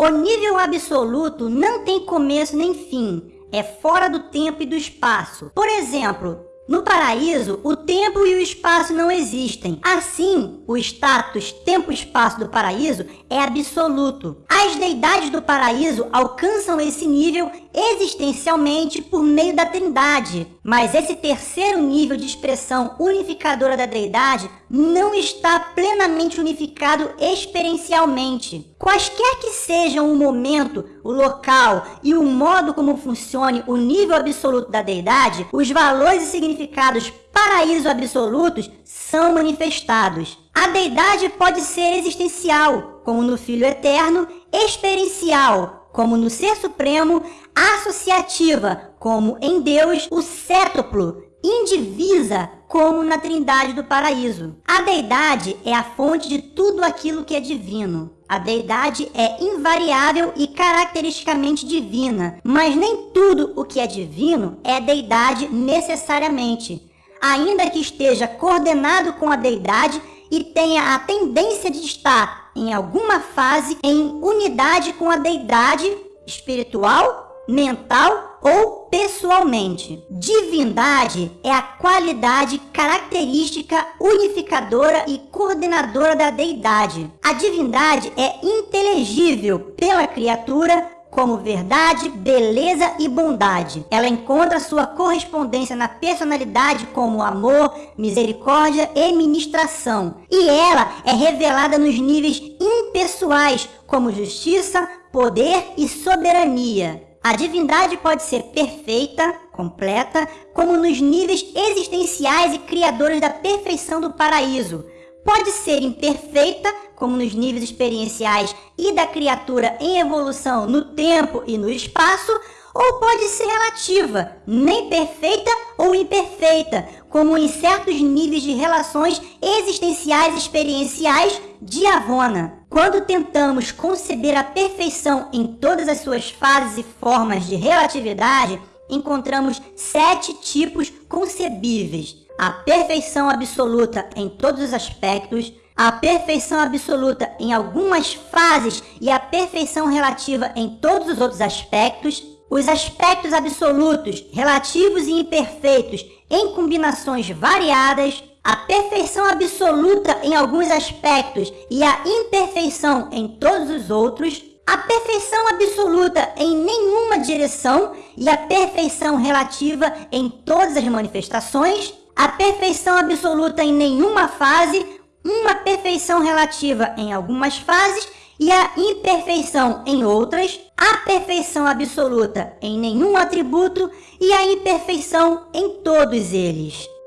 O nível absoluto não tem começo nem fim, é fora do tempo e do espaço. Por exemplo, no paraíso, o tempo e o espaço não existem. Assim, o status tempo-espaço do paraíso é absoluto. As deidades do paraíso alcançam esse nível existencialmente por meio da trindade. Mas esse terceiro nível de expressão unificadora da deidade não está plenamente unificado experiencialmente. Quaisquer que sejam o momento, o local e o modo como funcione o nível absoluto da deidade, os valores e significados paraíso absolutos são manifestados. A deidade pode ser existencial, como no Filho Eterno, experiencial, como no Ser Supremo, associativa, como em Deus, o cétuplo, indivisa, como na Trindade do Paraíso. A deidade é a fonte de tudo aquilo que é divino. A deidade é invariável e caracteristicamente divina, mas nem tudo o que é divino é deidade necessariamente, ainda que esteja coordenado com a deidade e tenha a tendência de estar em alguma fase em unidade com a deidade espiritual mental ou pessoalmente. Divindade é a qualidade característica unificadora e coordenadora da deidade. A divindade é inteligível pela criatura como verdade, beleza e bondade. Ela encontra sua correspondência na personalidade como amor, misericórdia e ministração. E ela é revelada nos níveis impessoais como justiça, poder e soberania. A divindade pode ser perfeita, completa, como nos níveis existenciais e criadores da perfeição do paraíso. Pode ser imperfeita, como nos níveis experienciais e da criatura em evolução no tempo e no espaço, ou pode ser relativa, nem perfeita ou imperfeita, como em certos níveis de relações existenciais experienciais de Avona. Quando tentamos conceber a perfeição em todas as suas fases e formas de relatividade, encontramos sete tipos concebíveis. A perfeição absoluta em todos os aspectos, a perfeição absoluta em algumas fases e a perfeição relativa em todos os outros aspectos, os aspectos absolutos, relativos e imperfeitos em combinações variadas, a perfeição absoluta em alguns aspectos e a imperfeição em todos os outros, a perfeição absoluta em direção e a perfeição relativa em todas as manifestações, a perfeição absoluta em nenhuma fase, uma perfeição relativa em algumas fases e a imperfeição em outras, a perfeição absoluta em nenhum atributo e a imperfeição em todos eles.